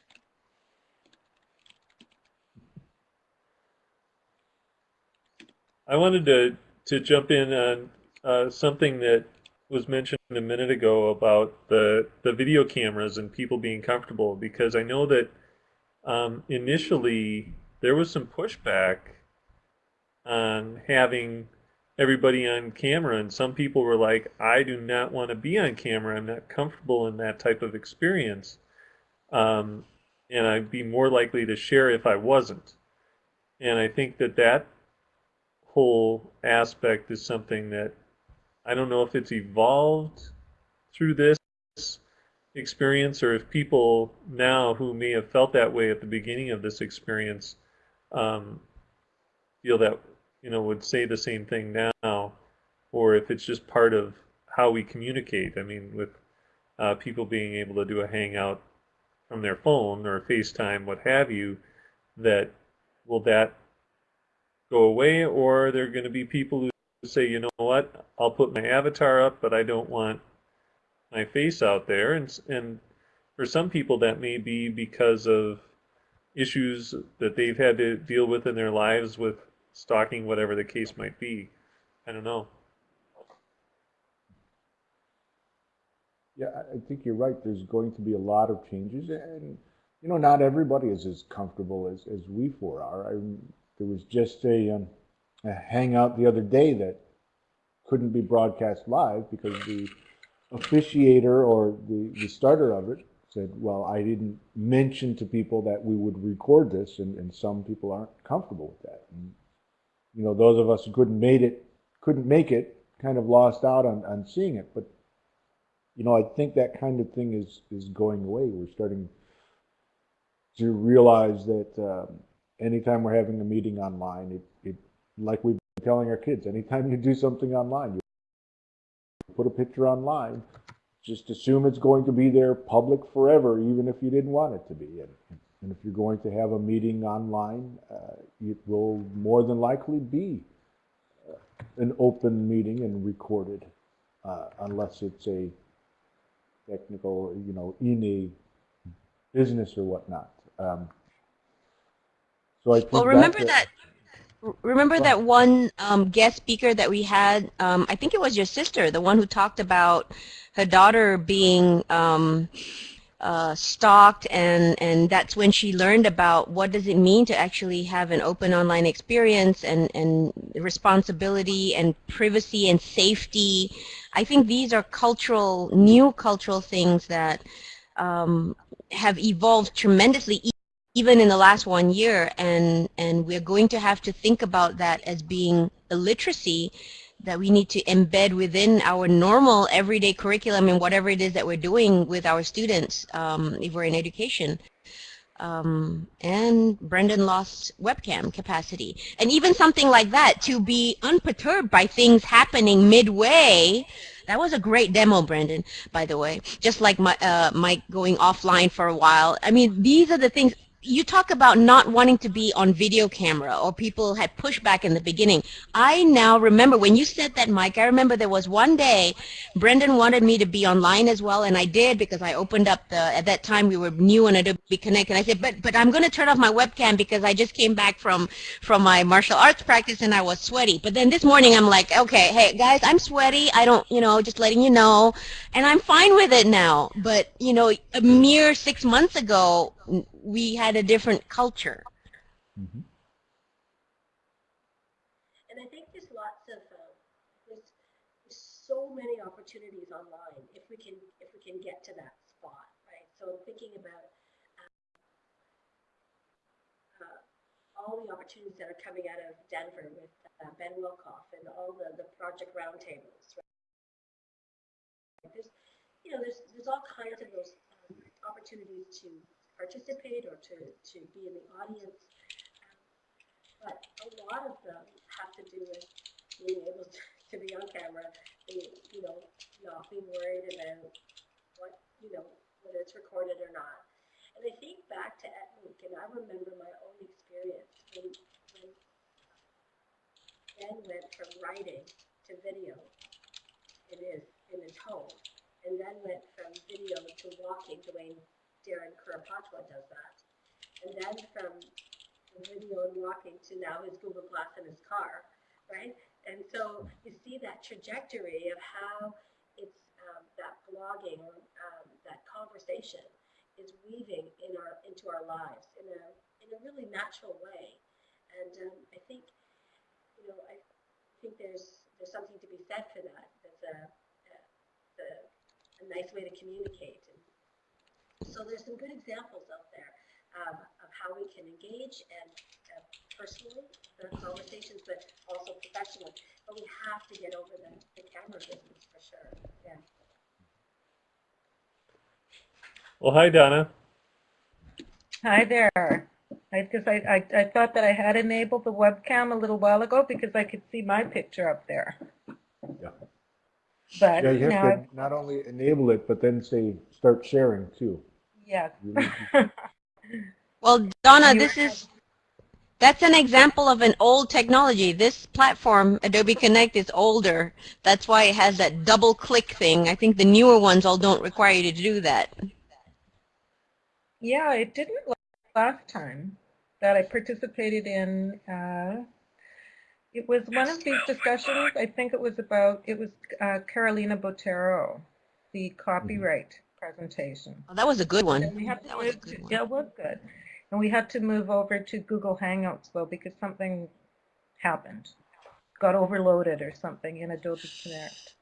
I wanted to, to jump in on uh, something that was mentioned a minute ago about the, the video cameras and people being comfortable because I know that um, initially there was some pushback on having everybody on camera, and some people were like, "I do not want to be on camera. I'm not comfortable in that type of experience." Um, and I'd be more likely to share if I wasn't. And I think that that whole aspect is something that I don't know if it's evolved through this experience or if people now who may have felt that way at the beginning of this experience um, feel that, you know, would say the same thing now, or if it's just part of how we communicate. I mean, with uh, people being able to do a hangout from their phone or FaceTime, what have you, that will that go away, or are there going to be people who say, you know what, I'll put my avatar up, but I don't want my face out there, and and for some people that may be because of issues that they've had to deal with in their lives with stalking, whatever the case might be. I don't know. Yeah, I think you're right. There's going to be a lot of changes, and you know, not everybody is as comfortable as, as we four are. I, there was just a, um, a hangout the other day that couldn't be broadcast live because the officiator or the, the starter of it said, well, I didn't mention to people that we would record this, and, and some people aren't comfortable with that. And, you know, those of us who couldn't made it, couldn't make it, kind of lost out on, on seeing it. But, you know, I think that kind of thing is, is going away. We're starting to realize that um, anytime we're having a meeting online, it, it like we've been telling our kids, anytime you do something online, you put a picture online, just assume it's going to be there public forever, even if you didn't want it to be. And, and if you're going to have a meeting online, uh, it will more than likely be uh, an open meeting and recorded, uh, unless it's a technical, you know, in a business or whatnot. Um, so I think Well, remember that's a- that. Remember that one um, guest speaker that we had? Um, I think it was your sister, the one who talked about her daughter being um, uh, stalked, and and that's when she learned about what does it mean to actually have an open online experience and and responsibility and privacy and safety. I think these are cultural, new cultural things that um, have evolved tremendously even in the last one year and and we're going to have to think about that as being a literacy that we need to embed within our normal everyday curriculum and whatever it is that we're doing with our students um, if we're in education um, and Brendan lost webcam capacity. And even something like that, to be unperturbed by things happening midway, that was a great demo, Brendan, by the way. Just like my, uh, Mike going offline for a while. I mean, these are the things, you talk about not wanting to be on video camera or people had pushback in the beginning. I now remember when you said that, Mike, I remember there was one day Brendan wanted me to be online as well, and I did because I opened up the, at that time we were new on Adobe Connect, and I said, but, but I'm going to turn off my webcam because I just came back from, from my martial arts practice and I was sweaty. But then this morning I'm like, okay, hey guys, I'm sweaty. I don't, you know, just letting you know, and I'm fine with it now. But, you know, a mere six months ago, we had a different culture. Mhm. And I think there's lots of, uh, there's, there's so many opportunities online if we can, if we can get to that spot, right? So thinking about uh, uh, all the opportunities that are coming out of Denver with uh, Ben Wilkoff and all the, the project roundtables, right? There's, you know, there's, there's all kinds of those um, opportunities to participate or to, to be in the audience. But a lot of them have to do with being able to, (laughs) to be on camera, being, you know, not being worried about what, you know, whether it's recorded or not. And I think back to ETMOOC, and I remember my own experience when, when Ben went from writing to video in his, in his home, and then went from video to walking, way Darren Kuropatwa does that. And then from the video and walking to now his Google Glass in his car, right? And so you see that trajectory of how it's um, that blogging um, that conversation is weaving in our into our lives in a in a really natural way. And um, I think, you know, I think there's there's something to be said for that. That's a, a, a nice way to communicate. And so there's some good examples out there um, of how we can engage and uh, personally the conversations, but also professionally. But we have to get over the, the camera business for sure. Yeah. Well, hi, Donna. Hi there. Because I, I, I thought that I had enabled the webcam a little while ago because I could see my picture up there. Yeah. But Yeah, you now, have I've- to not only enable it, but then say, start sharing too. Yeah. You need to- Well, Donna, this is that's an example of an old technology. This platform, Adobe Connect, is older. That's why it has that double click thing. I think the newer ones all don't require you to do that. Yeah, it didn't last time that I participated in. Uh, it was one of these discussions. I think it was about, it was uh, Carolina Botero, the copyright presentation. Oh, that was a good one. And we had to That was a good to, one. yeah, it was good. And we had to move over to Google Hangouts though because something happened. Got overloaded or something in Adobe Connect.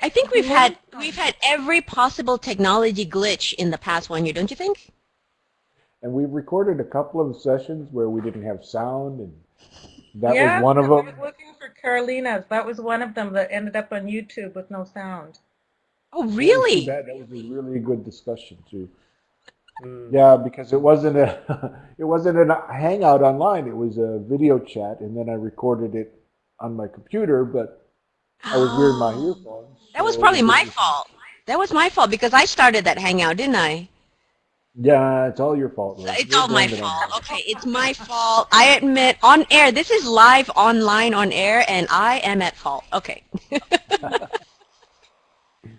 I think we've had we've had every possible technology glitch in the past one year, don't you think? And we recorded a couple of sessions where we didn't have sound and that yeah, was one of them. I was them. looking for Carolina's. That was one of them that ended up on YouTube with no sound. Oh, really? bad. That was a really good discussion too. Mm. Yeah, because it wasn't a (laughs) it wasn't a hangout online. It was a video chat, and then I recorded it on my computer, but I was wearing my (gasps) earphones. That was probably it my fault. That was my fault because I started that hangout, didn't I? Yeah, it's all your fault. Rose. It's You're all my blaming it on fault. Okay, it's my fault. I admit on air. This is live online on air, and I am at fault. Okay. (laughs)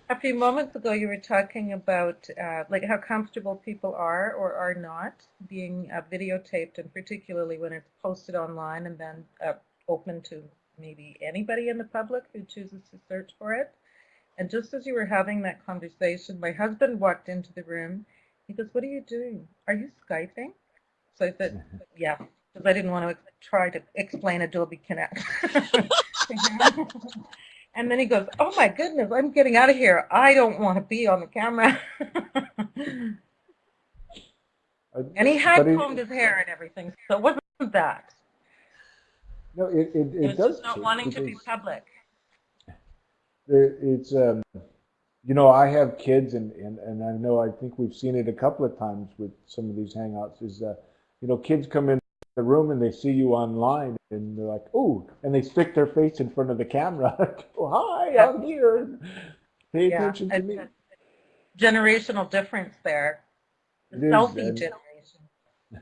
A few moments ago, you were talking about uh, like how comfortable people are or are not being uh, videotaped, and particularly when it's posted online and then uh, open to maybe anybody in the public who chooses to search for it. And just as you were having that conversation, my husband walked into the room. He goes, "What are you doing? Are you skyping?" So I said, (laughs) "Yeah," because I didn't want to try to explain Adobe Connect. (laughs) (laughs) And then he goes, "Oh my goodness, I'm getting out of here. I don't want to be on the camera." (laughs) And he had it- combed his hair and everything, so it wasn't that. No, it it, It it does. just not wanting to be public. It's um, you know, I have kids, and, and and I know I think we've seen it a couple of times with some of these hangouts. Is uh, you know, kids come in the room and they see you online, and they're like, "Oh," and they stick their face in front of the camera. (laughs) oh, hi, I'm here. Pay Yeah, attention to it's me. generational difference there. The selfie and- generation. (laughs)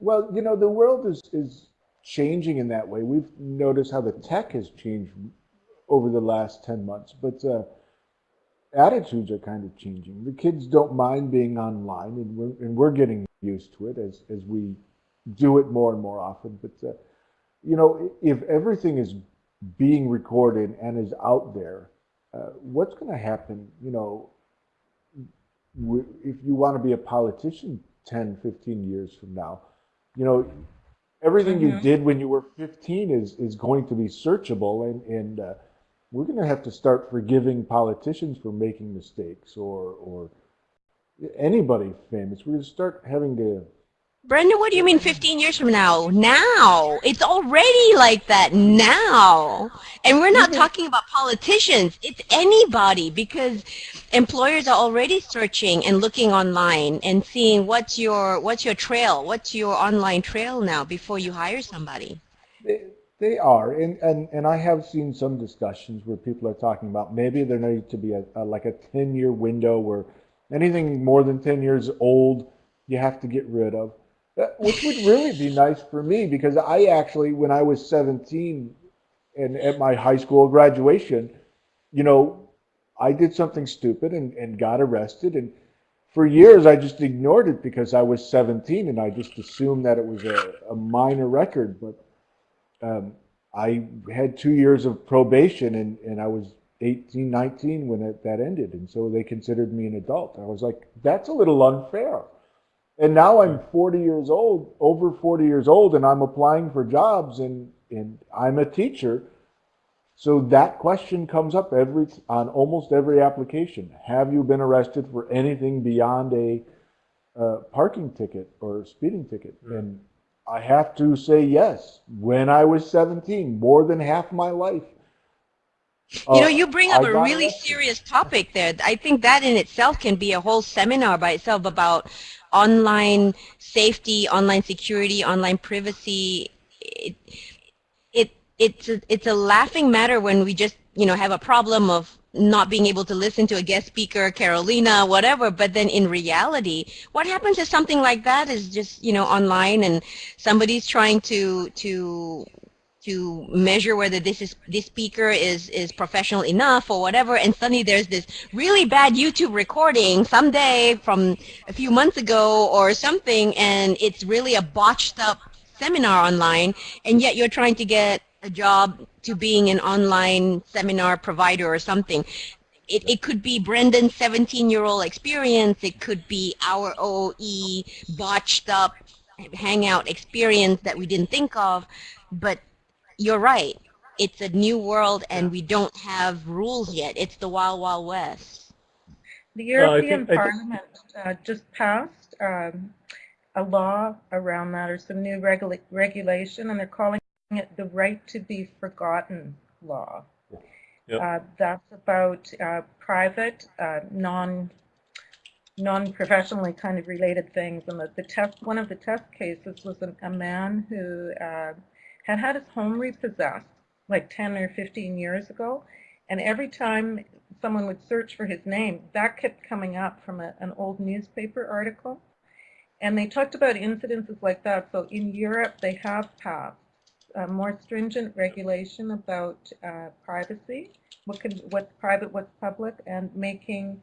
Well, you know, the world is, is changing in that way. We've noticed how the tech has changed over the last 10 months, but uh, attitudes are kind of changing. The kids don't mind being online, and we're, and we're getting used to it as, as we do it more and more often. But, uh, you know, if everything is being recorded and is out there, uh, what's going to happen, you know, w- if you want to be a politician 10, 15 years from now? you know, everything you Mhm. did when you were 15 is is going to be searchable, and and uh, we're going to have to start forgiving politicians for making mistakes, or or anybody famous. We're going to start having to. Brendan, what do you mean 15 years from now? Now. It's already like that now. And we're not Mhm. talking about politicians. It's anybody because employers are already searching and looking online and seeing what's your what's your trail, what's your online trail now before you hire somebody. They, they are, and, and and I have seen some discussions where people are talking about maybe there needs to be a, a like a 10 year window where anything more than 10 years old you have to get rid of. Which would really be nice for me because I actually, when I was 17 and at my high school graduation, you know, I did something stupid and, and got arrested. And for years, I just ignored it because I was 17 and I just assumed that it was a, a minor record. But um, I had two years of probation and, and I was 18, 19 when it, that ended. And so they considered me an adult. I was like, that's a little unfair. And now I'm 40 years old, over 40 years old, and I'm applying for jobs, and, and I'm a teacher. So that question comes up every on almost every application. Have you been arrested for anything beyond a uh, parking ticket or speeding ticket? And I have to say yes. When I was 17, more than half my life. You know, uh, you bring up I a really serious topic there. I think that in itself can be a whole seminar by itself about online safety, online security, online privacy. It, it it's a, it's a laughing matter when we just you know have a problem of not being able to listen to a guest speaker, Carolina, whatever. But then in reality, what happens if something like that is just you know online and somebody's trying to to to measure whether this is this speaker is is professional enough or whatever and suddenly there's this really bad YouTube recording someday from a few months ago or something and it's really a botched up seminar online and yet you're trying to get a job to being an online seminar provider or something. It, it could be Brendan's 17 year old experience. It could be our OE botched up hangout experience that we didn't think of. But you're right. It's a new world and we don't have rules yet. It's the wild, wild west. The European think- I think- Parliament uh, just passed um, a law around that, or some new regula- regulation, and they're calling it the Right to Be Forgotten Law. Yep. Uh, that's about uh, private, uh, non non-professionally kind of related things. And the, the test, one of the test cases was a, a man who uh, had had his home repossessed like 10 or 15 years ago. And every time someone would search for his name, that kept coming up from a, an old newspaper article. And they talked about incidences like that. So in Europe, they have passed more stringent regulation about uh, privacy, what can, what's private, what's public, and making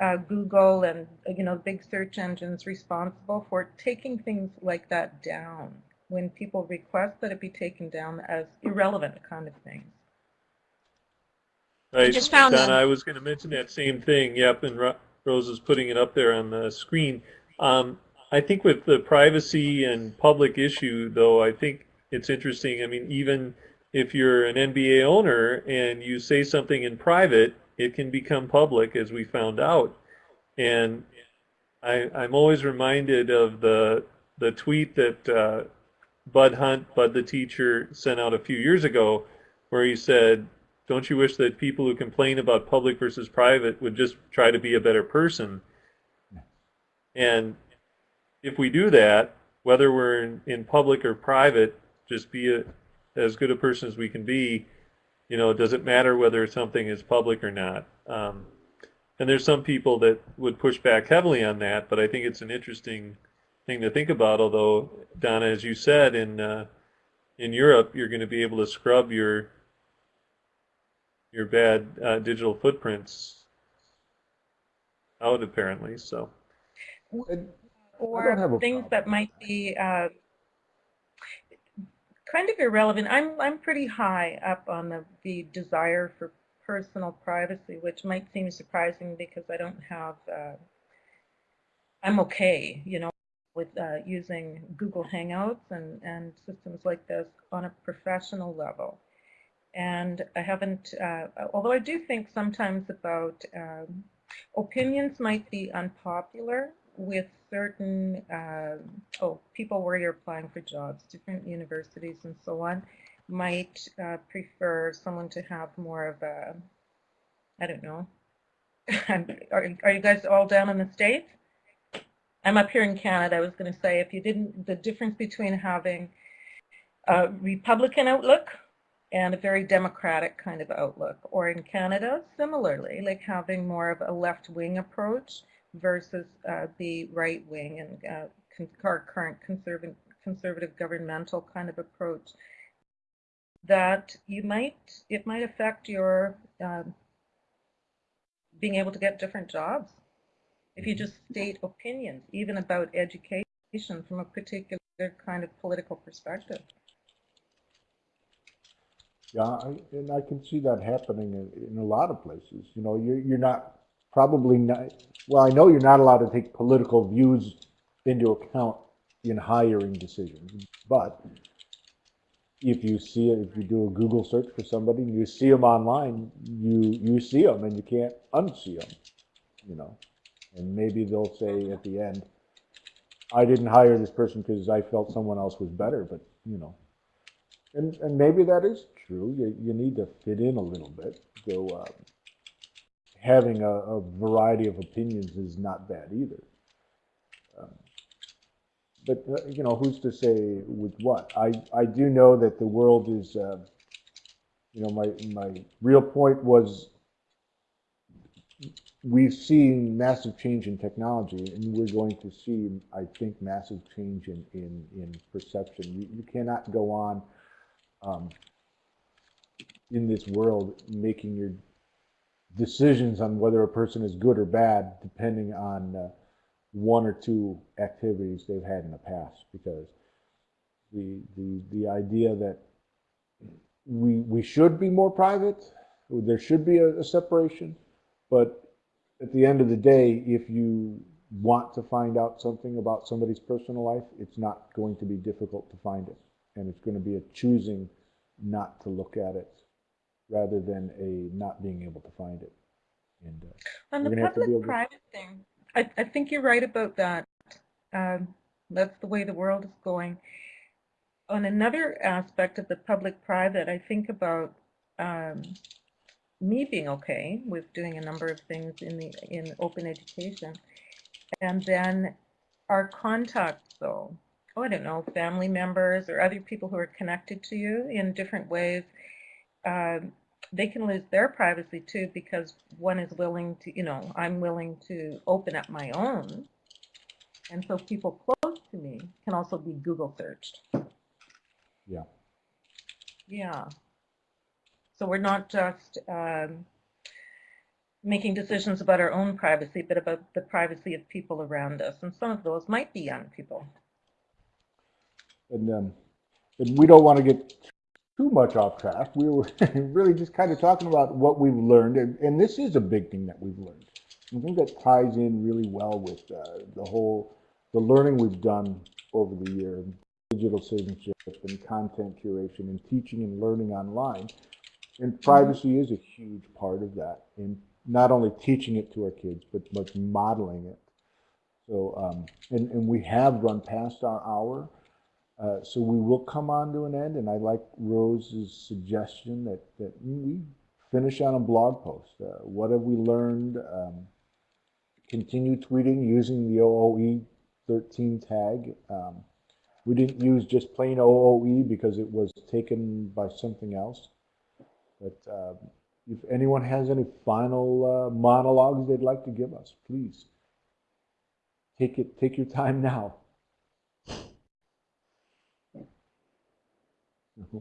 uh, Google and you know big search engines responsible for taking things like that down when people request that it be taken down as irrelevant kind of things. Right. just found Donna, them. I was going to mention that same thing. Yep, and Ro- Rose is putting it up there on the screen. Um, I think with the privacy and public issue, though, I think it's interesting. I mean, even if you're an NBA owner and you say something in private, it can become public, as we found out. And I, I'm always reminded of the the tweet that uh, Bud Hunt, Bud the teacher, sent out a few years ago, where he said, "Don't you wish that people who complain about public versus private would just try to be a better person?" And if we do that, whether we're in, in public or private, just be a, as good a person as we can be. You know, does it matter whether something is public or not? Um, and there's some people that would push back heavily on that, but I think it's an interesting thing to think about. Although, Donna, as you said, in uh, in Europe, you're going to be able to scrub your your bad uh, digital footprints out, apparently. So, And I don't have a Or things that might be uh, kind of irrelevant. I'm I'm pretty high up on the, the desire for personal privacy, which might seem surprising because I don't have. Uh, I'm okay, you know, with uh, using Google Hangouts and and systems like this on a professional level. And I haven't, uh, although I do think sometimes about um, opinions might be unpopular with certain uh, oh people where you're applying for jobs, different universities and so on, might uh, prefer someone to have more of a I don't know. (laughs) are, are you guys all down in the states? I'm up here in Canada. I was going to say if you didn't, the difference between having a Republican outlook and a very democratic kind of outlook, or in Canada, similarly, like having more of a left-wing approach versus uh, the right-wing and uh, our current conservative, conservative governmental kind of approach. That you might, it might affect your um, being able to get different jobs if you just state opinions, even about education from a particular kind of political perspective. Yeah, I, and I can see that happening in, in a lot of places. You know, you're, you're not, probably not, well, I know you're not allowed to take political views into account in hiring decisions. But if you see it, if you do a Google search for somebody and you see them online, you you see them and you can't unsee them, you know. And maybe they'll say at the end, "I didn't hire this person because I felt someone else was better," but you know. And and maybe that is true. You you need to fit in a little bit. So uh, having a, a variety of opinions is not bad either. Um, but uh, you know, who's to say with what? I I do know that the world is, uh, you know, my my real point was we've seen massive change in technology, and we're going to see, I think, massive change in in, in perception. You, you cannot go on um, in this world making your decisions on whether a person is good or bad depending on uh, one or two activities they've had in the past because the the the idea that we we should be more private there should be a, a separation but at the end of the day if you want to find out something about somebody's personal life it's not going to be difficult to find it and it's going to be a choosing not to look at it rather than a not being able to find it and uh, On the have to be able to- public-private thing, I, I think you're right about that. Um, That's the way the world is going. On another aspect of the public-private, I think about um, me being okay with doing a number of things in the, in open education. And then our contacts, though, oh, I don't know, family members or other people who are connected to you in different ways. um, they can lose their privacy too because one is willing to, you know, I'm willing to open up my own. And so people close to me can also be Google searched. Yeah. Yeah. So we're not just um, making decisions about our own privacy, but about the privacy of people around us. And some of those might be young people. And, um, and we don't want to get too much off track. We were (laughs) really just kind of talking about what we've learned, and, and this is a big thing that we've learned. I think that ties in really well with uh, the whole the learning we've done over the year, digital citizenship and content curation and teaching and learning online. And privacy is a huge part of that, in not only teaching it to our kids, but but modeling it. So, um, and and we have run past our hour. Uh, so we will come on to an end, and I like Rose's suggestion that, that we finish on a blog post. Uh, what have we learned? Um, continue tweeting using the OOE 13 tag. Um, we didn't use just plain OOE because it was taken by something else. But uh, if anyone has any final uh, monologues they'd like to give us, please take it. Take your time now. (laughs)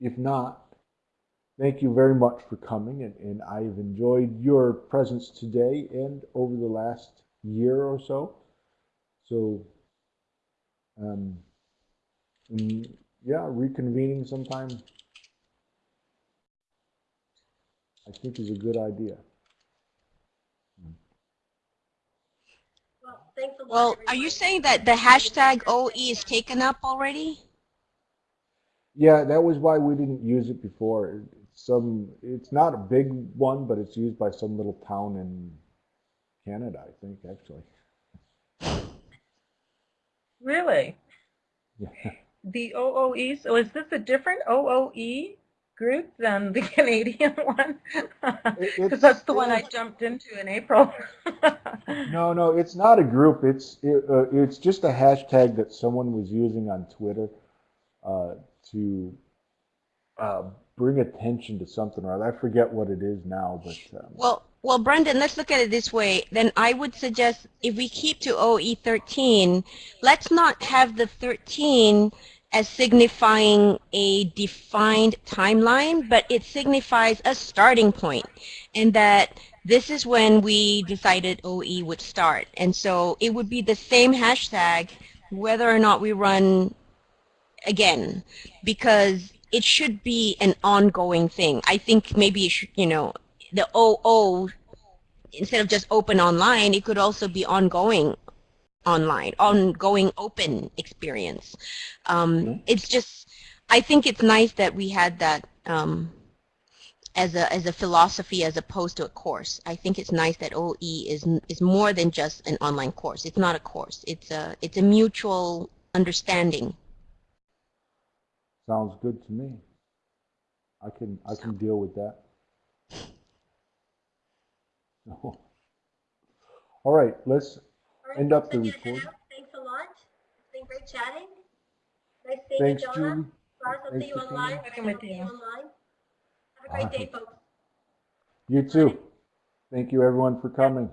If not, thank you very much for coming, and, and I've enjoyed your presence today and over the last year or so. So, um, yeah, reconvening sometime, I think is a good idea. Well, thanks a lot. Well, are you saying that the hashtag OE is taken up already? Yeah, that was why we didn't use it before. It- Some, it's not a big one, but it's used by some little town in Canada, I think, actually. Really? Yeah. The OOE, so is this a different OOE group than the (laughs) Canadian one? Because that's the one I jumped into in April. (laughs) No, no, it's not a group. It's it, uh, it's just a hashtag that someone was using on Twitter uh, to uh, bring attention to something or other. I forget what it is now, but um, Well, well, Brendan, let's look at it this way. Then I would suggest if we keep to OE 13, let's not have the 13 as signifying a defined timeline, but it signifies a starting point, and that this is when we decided OE would start. And so it would be the same hashtag whether or not we run again, because it should be an ongoing thing. I think maybe, should, you know, the OO, instead of just open online, it could also be ongoing online, ongoing open experience. Um, It's just, I think it's nice that we had that um, as a as a philosophy as opposed to a course. I think it's nice that OE is is more than just an online course. It's not a course. It's a it's a mutual understanding. Sounds good to me. I can, I can deal with that. (laughs) All right, let's, End up the folks, I'm gonna head record. Thanks a lot. It's been great chatting. Nice seeing you, thanks, Donna. Julie. Lars, I'll see you online. Working I'll with see you you. online. Have a great day, folks. Ah. You too. Thank you, everyone, for coming.